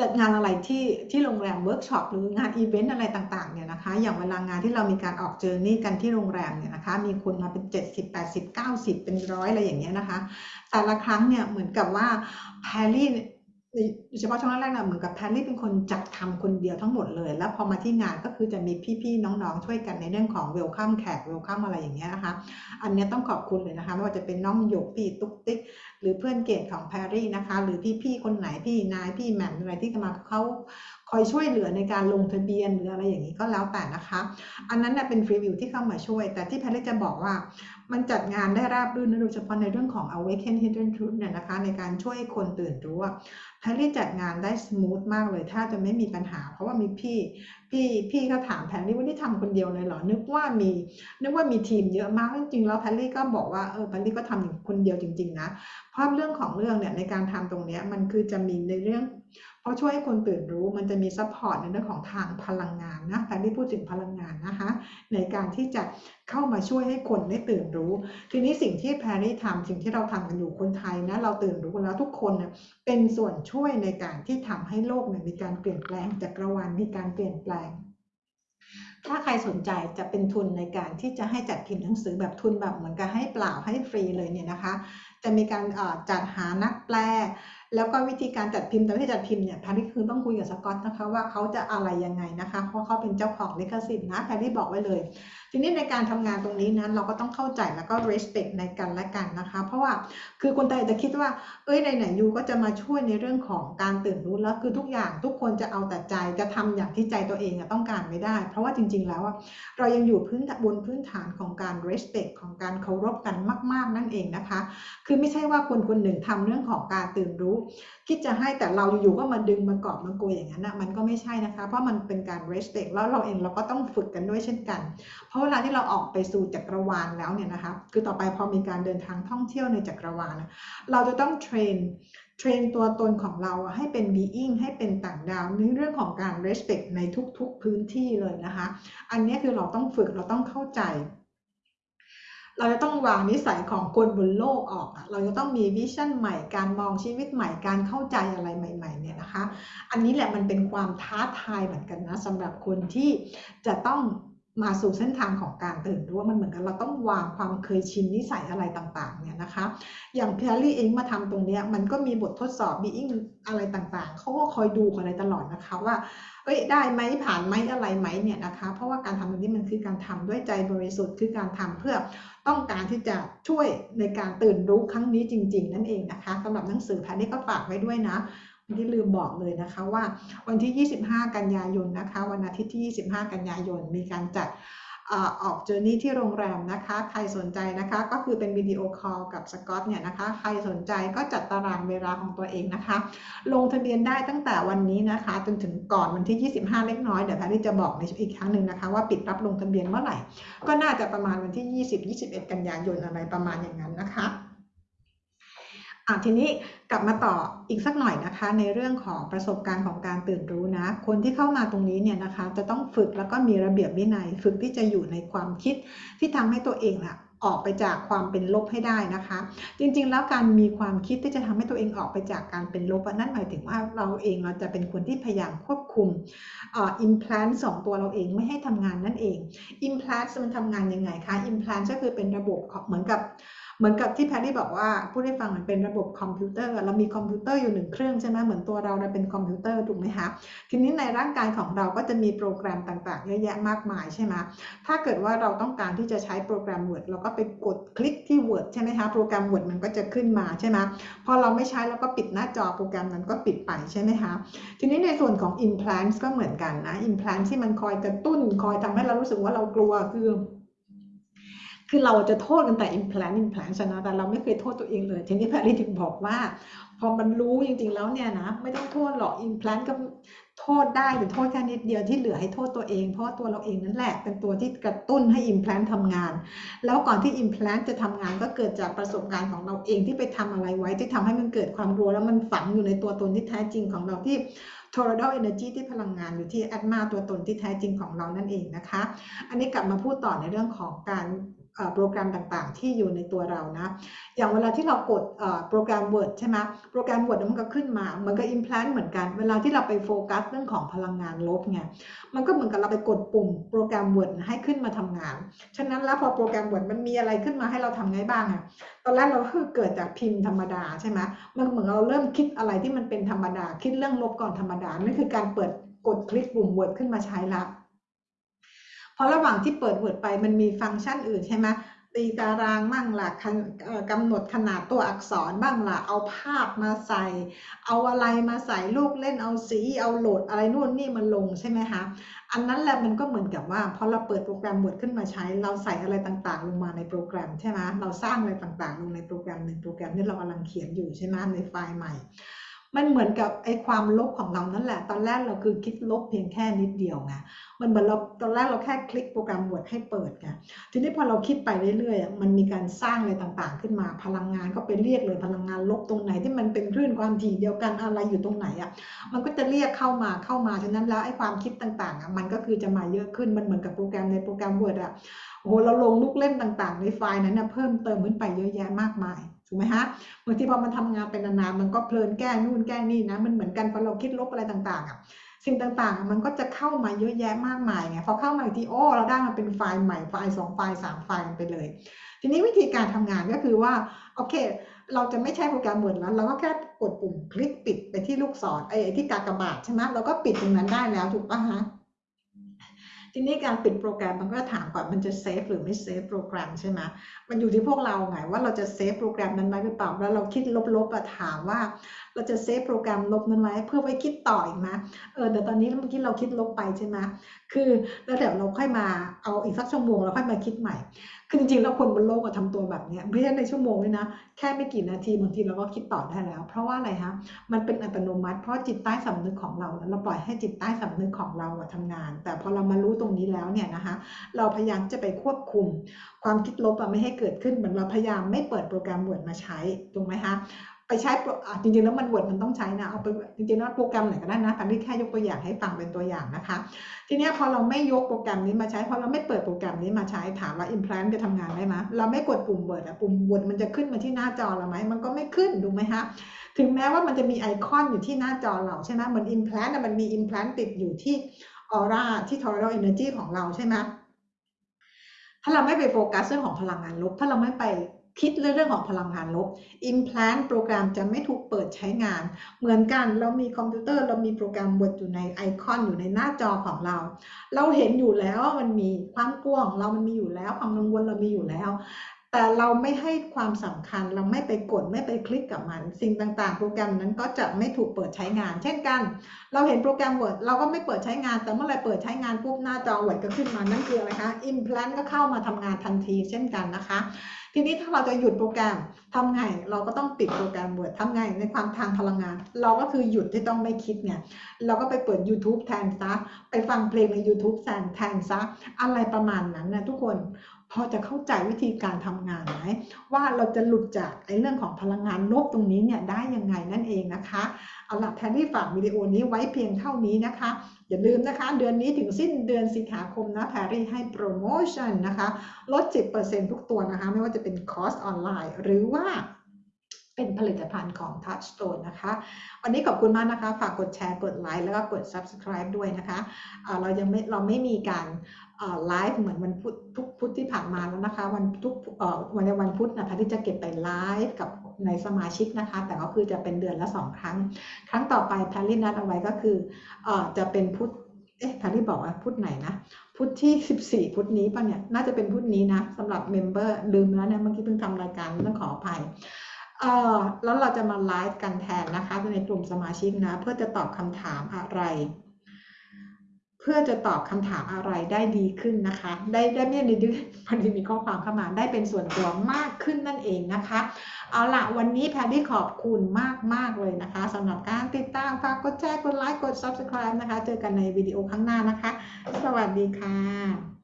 จัดงานอะไรที่ที่โรงแรมเวิร์กช็อปหรืองานอีเวนต์อะไรต่างๆเนี่ยนะคะ อย่างเวลางานที่เรามีการออก journey กันที่โรงแรมเนี่ยนะคะ มีคนมาเป็น 70 80 90 เป็นร้อยอะไรอย่างเงี้ยนะคะ แต่ละครั้งเนี่ยเหมือนกับว่าแพรรี่ เฉพาะช่วงแรกๆนะเหมือนกับแพรรี่เป็นคนจัดทำคนเดียวทั้งหมดเลย แล้วพอมาที่งานก็คือจะมีพี่ๆน้องๆช่วยกันในเรื่องของเวลคัมแขกเวลคัมอะไรอย่างเงี้ยนะคะ อันนี้ต้องขอบคุณเลยนะคะไม่ว่าจะเป็นน้องหยกพี่ตุ๊กติ๊กหรือเพื่อนเกดของแพรรี่นะคะ หรือพี่ๆคนไหนพี่นายพี่แหม่มอะไรที่มาเขาคอยช่วยเหลือในการลงทะเบียนหรืออะไรอย่างนี้ก็แล้วแต่นะคะ อันนั้นเป็นฟรีวิวที่เข้ามาช่วย แต่ที่แพรรี่จะบอกว่า มันจัดงานได้ราบรื่นโดยเฉพาะในเรื่องของ awaken hidden truth เนี่ยนะคะ ในการช่วยคนตื่นรู้แพรรี่จัดงานได้ smooth มากเลยถ้าจะไม่มีปัญหา เพราะว่ามีพี่พี่พี่เขาถามแพรรี่ว่านี่ทำคนเดียวเลยเหรอ นึกว่ามีนึกว่ามีทีมเยอะมากจริงๆแล้วแพรรี่ก็บอกว่าเออแพรรี่ก็ทำอย่างคนเดียวจริง ๆ นะเพราะเรื่องของเรื่องเนี่ยในการทำตรงเนี้ยมันคือจะมีในเรื่อง เพราะช่วยให้คนตื่นรู้มันจะมี support ในเรื่องของทางพลังงานนะการที่พูดถึงพลังงานนะคะ ในการที่จะเข้ามาช่วยให้คนได้ตื่นรู้ ทีนี้สิ่งที่แพรรี่ทำสิ่งที่เราทำกันอยู่คนไทยนะเราตื่นรู้แล้วทุกคนเนี่ยเป็นส่วนช่วยในการที่ทำให้โลกเนี่ยมีการเปลี่ยนแปลงจักรวาลมีการเปลี่ยนแปลงถ้าใครสนใจจะเป็นทุนในการที่จะให้จัดพิมพ์หนังสือแบบทุนแบบเหมือนกับให้เปล่าให้ฟรีเลยเนี่ยนะคะ จะมีการจัดหานักแปล แล้วก็วิธีการจัดพิมพ์แต่วิธีจัดพิมพ์เนี่ยแพรรี่คือต้องคุยกับสกอตนะคะว่าเขาจะอะไรยังไงนะคะ เพราะเขาเป็นเจ้าของลิขสิทธิ์นะแพรรี่บอกไว้เลย ทีนี้ในการทำงานตรงนี้นั้นเราก็ต้องเข้าใจแล้วก็ respect ในกันและกันนะคะ เพราะว่าคือคนไทยจะคิดว่า เอ้ยไหนๆยูก็จะมาช่วยในเรื่องของการตื่นรู้แล้วคือทุกอย่างทุกคนจะเอาแต่ใจจะทำอย่างที่ใจตัวเองต้องการไม่ได้ เพราะว่าจริง ๆ แล้วเรายังอยู่พื้นบนพื้นฐานของการ respect ของการเคารพกันมาก ๆ นั่นเองนะคะ คือไม่ใช่ว่าคนคนหนึ่งทำเรื่องของการตื่นรู้คิดจะให้แต่เราอยู่ๆก็มาดึงมากอบมาโกยอย่างนั้นนะมันก็ไม่ใช่นะคะ เพราะมันเป็นการ respect แล้วเราเองเราก็ต้องฝึกกันด้วยเช่นกัน เพราะเวลาที่เราออกไปสู่จักรวาลแล้วเนี่ยนะคะคือต่อไปพอมีการเดินทางท่องเที่ยวในจักรวาลเราจะต้อง train train ตัวตนของเราให้เป็น being ให้เป็นต่างดาวในเรื่องของการ respect ในทุกๆพื้นที่เลยนะคะ อันนี้คือเราต้องฝึกเราต้องเข้าใจ เราจะต้องวางนิสัยของคนบนโลกออก เราจะต้องมี vision ใหม่ การมองชีวิตใหม่ การเข้าใจอะไรใหม่ๆเนี่ยนะคะ อันนี้แหละมันเป็นความท้าทายเหมือนกันนะสำหรับคนที่จะต้อง มาสู่เส้นทางของการตื่นรู้ว่ามันเหมือนกันเราต้องวางความเคยชินนิสัยอะไรต่างๆเนี่ยนะคะ อย่างแพีอารี่เองมาทำตรงนี้มันก็มีบททดสอบบีอิงอะไรต่างๆ เขาก็คอยดูอะไรตลอดนะคะว่าเอ้ยได้ไหมผ่านไหมอะไรไหมเนี่ยนะคะ เพราะว่าการทำตรงนี้มันคือการทำด้วยใจบริสุทธิ์คือการทำเพื่อต้องการที่จะช่วยในการตื่นรู้ครั้งนี้จริง ๆ นั่นเองนะคะสำหรับหนังสือแพนนี่ก็ฝากไว้ด้วยนะ ที่ลืมบอกเลยนะคะว่าวันที่ 25 กันยายนนะคะ วันอาทิตย์ที่ 25 กันยายนมีการจัดออก journey ที่โรงแรมนะคะ ใครสนใจนะคะก็คือเป็นวิดีโอคอลกับสกอตเนี่ยนะคะ ใครสนใจก็จัดตารางเวลาของตัวเองนะคะ ลงทะเบียนได้ตั้งแต่วันนี้นะคะ จนถึงก่อนวันที่ 25 เล็กน้อย เดี๋ยวแพรรี่จะบอกในอีกครั้งหนึ่งนะคะ ว่าปิดรับลงทะเบียนเมื่อไหร่ ก็น่าจะประมาณวันที่ 20-21 กันยายนอะไรประมาณอย่างนั้นนะคะ อะทีนี้กลับมาต่ออีกสักหน่อยนะคะ ในเรื่องของประสบการณ์ของการตื่นรู้นะ คนที่เข้ามาตรงนี้เนี่ยนะคะ จะต้องฝึกแล้วก็มีระเบียบวินัย ฝึกที่จะอยู่ในความคิดที่ทำให้ตัวเองอะออกไปจากความเป็นลบให้ได้นะคะ จริงๆ แล้วการมีความคิดที่จะทำให้ตัวเองออกไปจากการเป็นลบนั่นหมายถึงว่าเราเองเราจะเป็นคนที่พยายามควบคุมอิมพลานสองตัวเราเองไม่ให้ทำงานนั่นเองอิมพลานมันทำงานยังไงคะอิมพลานก็คือเป็นระบบเหมือนกับ เหมือนกับที่แพรรี่บอกว่าพูดให้ฟังมันเป็นระบบคอมพิวเตอร์เรามีคอมพิวเตอร์อยู่หนึ่งเครื่องใช่ไหมเหมือนตัวเราเราเป็นคอมพิวเตอร์ถูกไหมคะทีนี้ในร่างกายของเราก็จะมีโปรแกรมต่างๆเยอะแยะมากมายใช่ไหมถ้าเกิดว่าเราต้องการที่จะใช้โปรแกรม Word เราก็ไปกดคลิกที่ Word ใช่ไหมคะโปรแกรม Word มันก็จะขึ้นมาใช่ไหมพอเราไม่ใช้เราก็ปิดหน้าจอโปรแกรมนั้นก็ปิดไปใช่ไหมคะทีนี้ในส่วนของ implants ก็เหมือนกันนะ implants ที่มันคอยกระตุ้นคอยทำให้เรารู้สึกว่าเรากลัวคือ คือเราจะโทษกันแต่ implant implant นะแต่เราไม่เคยโทษตัวเองเลย ทีนี้แพรรี่ถึงบอกว่า พอมันรู้จริงๆแล้วเนี่ยนะ ไม่ต้องโทษหรอก implant ก็โทษได้แต่โทษแค่นิดเดียวที่เหลือให้โทษตัวเอง เพราะตัวเราเองนั่นแหละเป็นตัวที่กระตุ้นให้ implant ทำงาน แล้วก่อนที่ implant จะทำงานก็เกิดจากประสบการณ์ของเราเองที่ไปทำอะไรไว้ที่ทำให้มันเกิดความรู้แล้วมันฝังอยู่ในตัวตนที่แท้จริงของเราที่ total energy ที่พลังงานอยู่ที่ atma ตัวตนที่แท้จริงของเรานั่นเองนะคะ อันนี้กลับมาพูดต่อในเรื่องของการ โปรแกรมต่างๆ ที่อยู่ในตัวเรานะ อย่างเวลาที่เรากดโปรแกรม Word ใช่ไหมโปรแกรม Word มันก็ขึ้นมาเหมือนกับ implant เหมือนกัน เวลาที่เราไปโฟกัสเรื่องของพลังงานลบไงมันก็เหมือนกับเราไปกดปุ่มโปรแกรม Word ให้ขึ้นมาทำงาน ฉะนั้นแล้วพอโปรแกรม Word มันมีอะไรขึ้นมาให้เราทำไงบ้างอะตอนแรกเราคือเกิดจากพิมพ์ธรรมดาใช่ไหมมันเหมือนเราเริ่มคิดอะไรที่มันเป็นธรรมดา คิดเรื่องลบก่อนธรรมดานั่นคือการเปิดกดคลิกปุ่ม Word ขึ้นมาใช้ละ เพราะระหว่างที่เปิด Word ไปมันมีฟังก์ชันอื่นใช่ไหมตีตารางบ้างละกำหนดขนาดตัวอักษรบ้างละเอาภาพมาใส่ เอาอะไรมาใส่ลูกเล่นเอาสี เอาโหลดอะไรนู่นนี่มันลงใช่ไหมคะอันนั้นแหละมันก็เหมือนกับว่าพอเราเปิดโปรแกรมบทขึ้นมาใช้ เราใส่อะไรต่างๆ ลงมาในโปรแกรมใช่ไหมเราสร้างอะไรต่างๆ ลงในโปรแกรมหนึ่งโปรแกรมที่เรากำลังเขียนอยู่ใช่ไหมในไฟล์ใหม่ มันเหมือนกับไอ้ความลบของเรานั่นแหละ ตอนแรกเราคือคิดลบเพียงแค่นิดเดียวไงมันเหมือนเราตอนแรกเราแค่คลิกโปรแกรมบทให้เปิดไงทีนี้พอเราคิดไปเรื่อยๆมันมีการสร้างอะไรต่างๆ ขึ้นมาพลังงานก็ไปเรียกเลยพลังงานลบตรงไหนที่มันเป็นคลื่นความถี่เดียวกันอะไรอยู่ตรงไหนอะมันก็จะเรียกเข้ามาเข้ามาฉะนั้นแล้วไอ้ความคิดต่างๆอะมันก็คือจะมาเยอะขึ้นมันเหมือนกับโปรแกรมในโปรแกรม Word อะโอ้โหเราลงลูกเล่นต่างๆ ในไฟล์นั้นนะเพิ่มเติมขึ้นไปเยอะแยะมากมาย ถูกไหมฮะบางทีพอมันทำงานเป็นนานๆมันก็เพลินแก้นู่นแก้นี่นะมันเหมือนกันพอเราคิดลบอะไรต่างๆอะสิ่งต่างๆ มันก็จะเข้ามาเยอะแยะมากมายไงพอเข้ามาอีกทีโอ้เราได้มาเป็นไฟล์ใหม่ไฟล์สองไฟล์สามไฟล์ไปเลย ทีนี้วิธีการทำงานก็คือว่าโอเค เราจะไม่ใช้โปรแกรม Word แล้วเราก็แค่กดปุ่มคลิกปิดไปที่ลูกศรไอ้ไอ้ที่กากบาทใช่ไหมเราก็ปิดตรงนั้นได้แล้วถูกปะฮะ ทีนี้การปิดโปรแกรมมันก็ถามก่อนมันจะเซฟหรือไม่เซฟโปรแกรมใช่ไหมมันอยู่ที่พวกเราไงว่าเราจะเซฟโปรแกรมนั้นไหมหรือเปล่าแล้วเราคิดลบๆอะถามว่า เราจะเซฟโปรแกรมลบนั้นไว้เพื่อไว้คิดต่ออีกไหมเออแต่ตอนนี้เมื่อกี้เราคิดลบไปใช่ไหมคือแล้วเดี๋ยวเราค่อยมาเอาอีกสักชั่วโมงเราค่อยมาคิดใหม่คือจริงๆแล้วคนบนโลกอะทำตัวแบบเนี้ยไม่ใช่ในชั่วโมงเลยนะแค่ไม่กี่นาทีบางทีเราก็คิดต่อได้แล้ว เพราะว่าอะไรฮะมันเป็นอัตโนมัติ เพราะจิตใต้สำนึกของเราเราปล่อยให้จิตใต้สำนึกของเราอะทำงาน แต่พอเรามารู้ตรงนี้แล้วเนี่ยนะคะเราพยายามจะไปควบคุม ความคิดลบอะไม่ให้เกิดขึ้นเหมือนเราพยายามไม่เปิดโปรแกรม Word มาใช้ถูกไหมคะ ไปใช้จริงๆแล้วมัน Word มันต้องใช้นะเอาไปจริงๆแล้วโปรแกรมไหนก็ได้นะแต่นี่แค่ยกตัวอย่างให้ฟังเป็นตัวอย่างนะคะ ทีนี้พอเราไม่ยกโปรแกรมนี้มาใช้พอเราไม่เปิดโปรแกรมนี้มาใช้ถามว่า implant จะทำงานได้ไหมเราไม่กดปุ่ม Word อะปุ่ม Word มันจะขึ้นมาที่หน้าจอเราไหมมันก็ไม่ขึ้นถูไหมคะถึงแม้ว่ามันจะมีไอคอนอยู่ที่หน้าจอเราใช่ไหมเหมือน implant มันมี implant ติดอยู่ที่ออร่าที่ total energy ของเราใช่ไหมถ้าเราไม่ไปโฟกัสเรื่องของพลังงานลบ ถ้าเราไม่ไป คิดเรื่องของพลังงานลบ implant โปรแกรมจะไม่ถูกเปิดใช้งาน เหมือนกันเรามีคอมพิวเตอร์ เรามีโปรแกรม Word อยู่ในไอคอนอยู่ในหน้าจอของเรา เราเห็นอยู่แล้วว่ามันมีความกลัวของเรามันมีอยู่แล้ว ความกังวลเรามีอยู่แล้ว แต่เราไม่ให้ความสำคัญเราไม่ไปกดไม่ไปคลิกกับมัน สิ่งต่างๆ โปรแกรมนั้นก็จะไม่ถูกเปิดใช้งาน เช่นกัน เราเห็นโปรแกรม Word เราก็ไม่เปิดใช้งาน แต่เมื่อไรเปิดใช้งานปุ๊บหน้าจอ Word ก็ขึ้นมานั่นคืออะไรคะ implant ก็เข้ามาทำงานทันที เช่นกันนะคะ ทีนี้ถ้าเราจะหยุดโปรแกรมทำไงเราก็ต้องปิดโปรแกรมเวิร์ดทำไงในความทางพลังงาน เราก็คือหยุดที่ต้องไม่คิดไงเราก็ไปเปิด YouTube แทนซะไปฟังเพลงใน YouTube แทนแทนซะอะไรประมาณนั้นนะทุกคน พอจะเข้าใจวิธีการทำงานไหมว่าเราจะหลุดจากไอ้เรื่องของพลังงานลบตรงนี้เนี่ยได้ยังไงนั่นเองนะคะเอาละแพรรี่ฝากวิดีโอนี้ไว้เพียงเท่านี้นะคะ อย่าลืมนะคะ เดือนนี้ถึงสิ้นเดือนสิงหาคมนะแพรรี่ให้โปรโมชั่นนะคะลด 10%ทุกตัวนะคะ ไม่ว่าจะเป็นคอร์สออนไลน์ หรือว่าเป็นผลิตภัณฑ์ของ Touchstone นะคะ วันนี้ขอบคุณมากนะคะ ฝากกดแชร์ กดไลค์ แล้วก็กด Subscribe ด้วยนะคะอ่าเรายังไม่ เราไม่มีการ ไลฟ์เหมือนวันพุธทุกพุธที่ผ่านมาแล้วนะคะ วันทุกวันในวันพุธนะคะที่จะเก็บไปไลฟ์กับในสมาชิกนะคะ แต่ก็คือจะเป็นเดือนละสองครั้ง ครั้งต่อไปแพรรี่นัดเอาไว้ก็คืออจะเป็นพุธเอ๊ะแพรรี่บอกว่าพุธไหนนะพุธที่ 14 พุธนี้ป่ะเนี่ยน่าจะเป็นพุธนี้นะสำหรับ member ลืมแล้วเนี่ยเมื่อกี้เพิ่งทำรายการต้องขออภัยเออแล้วเราจะมาไลฟ์กันแทนนะคะในกลุ่มสมาชิกนะ เพื่อจะตอบคำถามอะไร เพื่อจะตอบคำถามอะไรได้ดีขึ้นนะคะ ได้ได้ไม่ได้ดื้พอดีมีข้อความเข้ามาได้เป็นส่วนตัวมากขึ้นนั่นเองนะคะ เอาละวันนี้แพรรี่ขอบคุณมากมากเลยนะคะสำหรับการติดตามฝากกดแชร์กดไลค์กด subscribe นะคะ เจอกันในวิดีโอข้างหน้านะคะ สวัสดีค่ะ